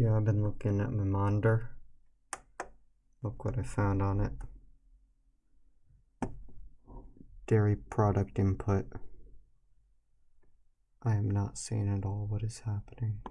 Yeah, I've been looking at my monitor. Look what I found on it. Dairy product input. I am not seeing at all what is happening.